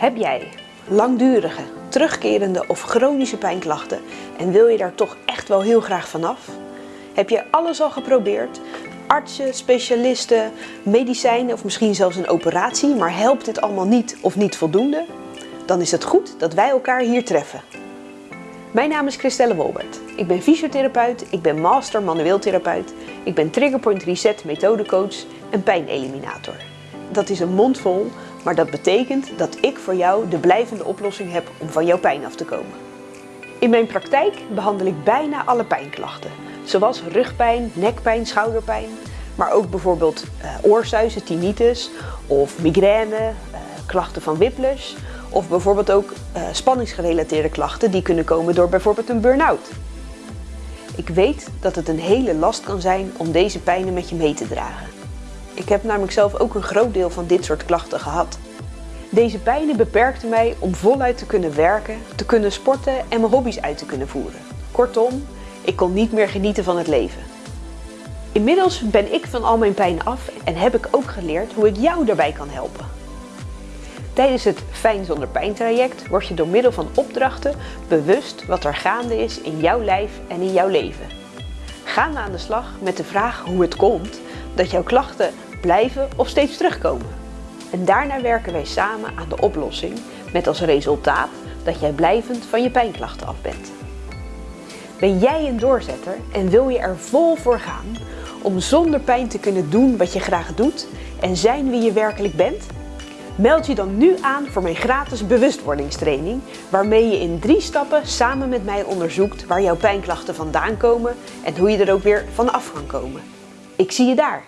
Heb jij langdurige, terugkerende of chronische pijnklachten en wil je daar toch echt wel heel graag vanaf? Heb je alles al geprobeerd? Artsen, specialisten, medicijnen of misschien zelfs een operatie, maar helpt dit allemaal niet of niet voldoende? Dan is het goed dat wij elkaar hier treffen. Mijn naam is Christelle Wolbert. Ik ben fysiotherapeut, ik ben master manueel therapeut, ik ben Triggerpoint Reset methodecoach en pijneliminator. Dat is een mond vol, maar dat betekent dat ik voor jou de blijvende oplossing heb om van jouw pijn af te komen. In mijn praktijk behandel ik bijna alle pijnklachten, zoals rugpijn, nekpijn, schouderpijn, maar ook bijvoorbeeld uh, oorsuizen, tinnitus of migraine, uh, klachten van whiplash of bijvoorbeeld ook uh, spanningsgerelateerde klachten die kunnen komen door bijvoorbeeld een burn-out. Ik weet dat het een hele last kan zijn om deze pijnen met je mee te dragen. Ik heb namelijk zelf ook een groot deel van dit soort klachten gehad. Deze pijnen beperkten mij om voluit te kunnen werken, te kunnen sporten en mijn hobby's uit te kunnen voeren. Kortom, ik kon niet meer genieten van het leven. Inmiddels ben ik van al mijn pijn af en heb ik ook geleerd hoe ik jou daarbij kan helpen. Tijdens het Fijn zonder pijn traject word je door middel van opdrachten bewust wat er gaande is in jouw lijf en in jouw leven. We aan de slag met de vraag hoe het komt dat jouw klachten blijven of steeds terugkomen. En daarna werken wij samen aan de oplossing met als resultaat dat jij blijvend van je pijnklachten af bent. Ben jij een doorzetter en wil je er vol voor gaan om zonder pijn te kunnen doen wat je graag doet en zijn wie je werkelijk bent? Meld je dan nu aan voor mijn gratis bewustwordingstraining, waarmee je in drie stappen samen met mij onderzoekt waar jouw pijnklachten vandaan komen en hoe je er ook weer van af kan komen. Ik zie je daar!